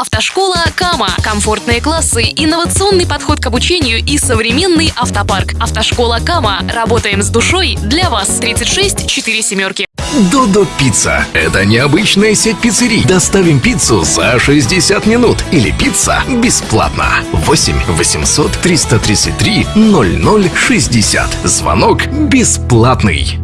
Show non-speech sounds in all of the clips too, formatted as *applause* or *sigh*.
Автошкола Кама. Комфортные классы, инновационный подход к обучению и современный автопарк. Автошкола Кама. Работаем с душой для вас. 36 4 семерки. Додо Пицца. Это необычная сеть пиццерий. Доставим пиццу за 60 минут. Или пицца бесплатно. 8 800 333 0060. Звонок бесплатный.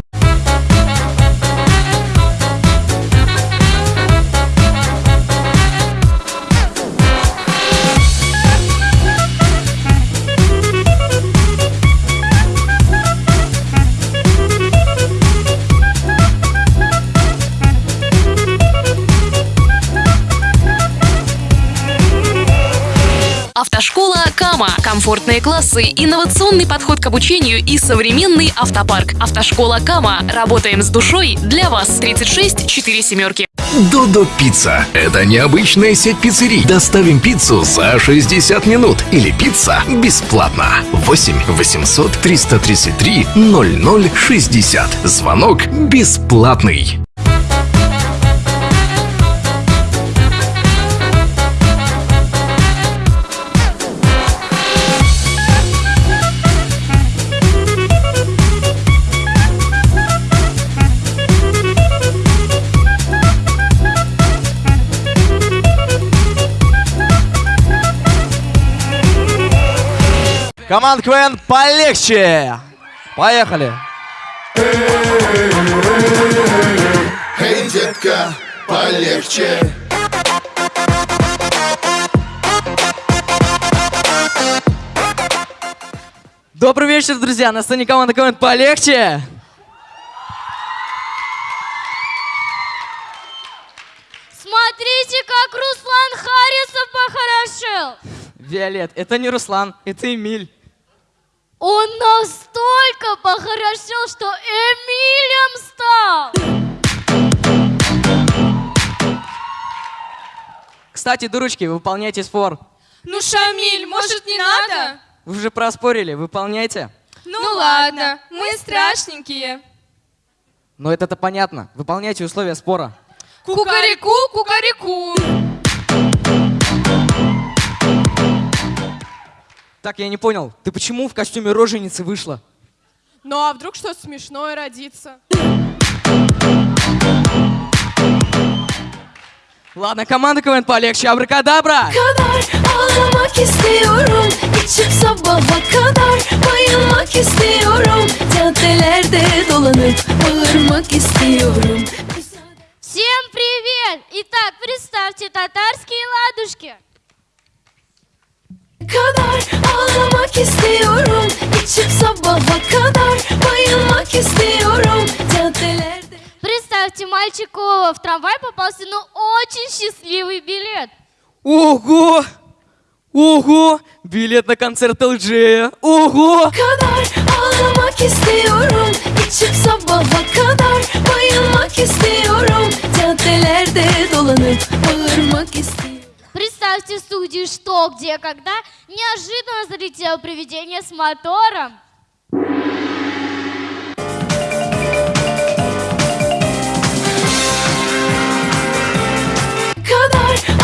Автошкола Кама. Комфортные классы, инновационный подход к обучению и современный автопарк. Автошкола Кама. Работаем с душой для вас. 36 4 семерки. Додо Пицца. Это необычная сеть пиццерий. Доставим пиццу за 60 минут. Или пицца бесплатно. 8 800 333 0060. Звонок бесплатный. Команда КВН полегче! Поехали! Эй, детка, полегче. Добрый вечер, друзья! На сцене команда КВН полегче! Смотрите, как Руслан Харисов похорошел. Виолет, это не Руслан, это Эмиль. Он настолько похорошел, что Эмилем стал. Кстати, дурочки, выполняйте спор. Ну, Шамиль, может, не надо? Вы же проспорили, выполняйте. Ну, ладно, мы страшненькие. Но это-то понятно. Выполняйте условия спора. Кукареку, кукареку. Так, я не понял, ты почему в костюме роженицы вышла? Ну, а вдруг что смешное родится? Ладно, команда КВН полегче, абракадабра! Всем привет! Итак, представьте татарские ладушки. Kadar ağlamak istiyorum İçip sabaha kadar bayılmak istiyorum Caddelerde Представьте, мальчику в трамвай попался, ну, очень счастливый билет. Ого! Ого! Билет на концерт Элджея! Ого! kadar ağlamak istiyorum İçip sabaha kadar bayılmak istiyorum Caddelerde dolanıp bağırmak istiyorum Представьте в студии «Что, где, когда» неожиданно залетело привидение с мотором. kadar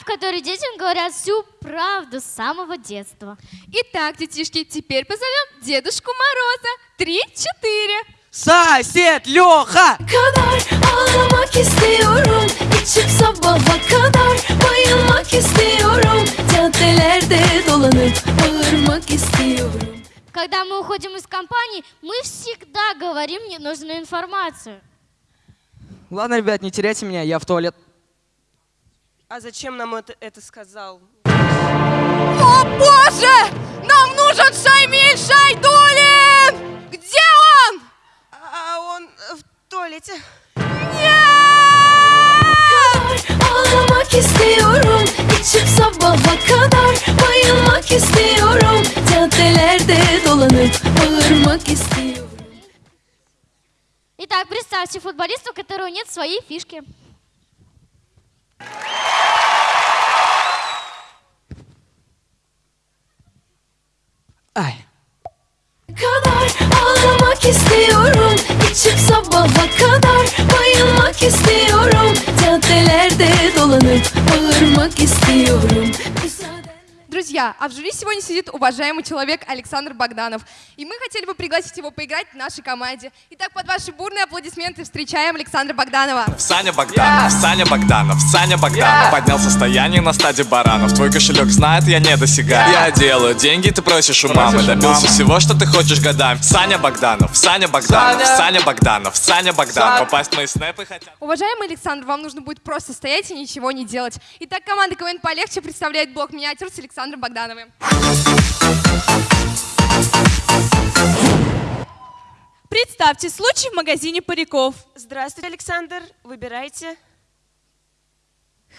в которой детям говорят всю правду с самого детства. Итак, детишки, теперь позовем Дедушку Мороза. Три-четыре. Сосед Леха! kadar ağlamak istiyorum İçip sabaha kadar bayılmak istiyorum Caddelerde dolanıp bağırmak istiyorum Когда мы уходим из компании, мы всегда говорим ненужную информацию. Ладно, ребят, не теряйте меня, я в туалет. А зачем нам это, это сказал? О, боже! Нам нужен Шаймиль Шайдулин! Где он? А он в туалете. kadar ağlamak istiyorum İçip sabaha kadar bayılmak istiyorum Caddelerde dolanıp bağırmak istiyorum Итак, представьте футболиста, у которого нет своей фишки. Ay. Kadar ağlamak istiyorum. Çık sabaha kadar bayılmak istiyorum. Caddelerde dolanıp bağırmak istiyorum. Друзья, а в жюри сегодня сидит уважаемый человек Александр Богданов. И мы хотели бы пригласить его поиграть в нашей команде. Итак, под ваши бурные аплодисменты встречаем Александра Богданова. Саня Богданов, Саня Богданов, Саня Богданов Поднял состояние на стадии баранов. Твой кошелек знает, я не досягаю Я делаю деньги, ты просишь у мамы. Добился всего, что ты хочешь годами Саня Богданов, Саня Богданов, Саня! Богданов, Саня Богданов. Попасть в мои снэпы хотят Уважаемый Александр, вам нужно будет просто стоять и ничего не делать. Итак, команда КВН полегче представляет блок миниатюр с Александром Богдановым. Представьте случай в магазине париков. Здравствуйте, Александр. Выбирайте.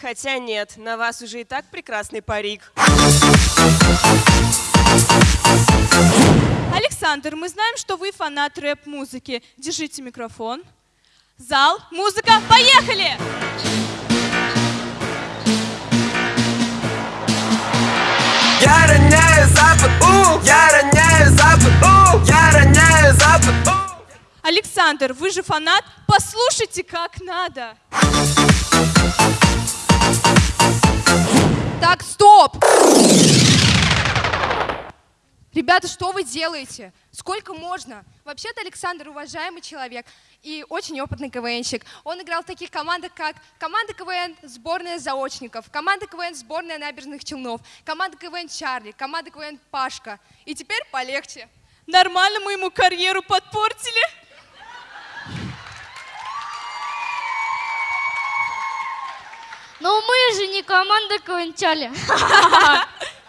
Хотя нет, на вас уже и так прекрасный парик. Александр, мы знаем, что вы фанат рэп-музыки. Держите микрофон. Зал, музыка, поехали! Я роняю запад, у, я роняю запад, у, я роняю запад, у. Александр, вы же фанат, послушайте как надо. Так, стоп! Ребята, что вы делаете? Сколько можно? Вообще-то Александр уважаемый человек и очень опытный КВНщик. Он играл в таких командах, как команда КВН «Сборная заочников», команда КВН «Сборная набережных Челнов», команда КВН «Чарли», команда КВН «Пашка». И теперь полегче. Нормально мы ему карьеру подпортили. Но мы же не команда Кванчали. *laughs* *laughs*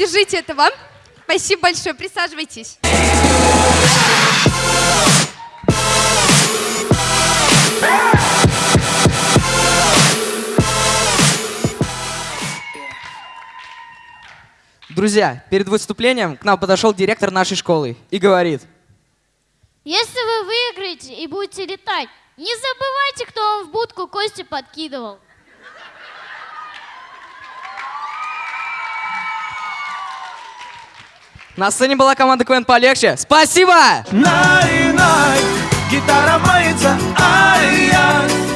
Держите это вам. Спасибо большое. Присаживайтесь. Друзья, перед выступлением к нам подошел директор нашей школы и говорит. Если вы выиграете и будете летать, не забывайте, кто вам в будку кости подкидывал. На сцене была команда КВН полегче. Спасибо! Най-най, гитара мается, ай-яй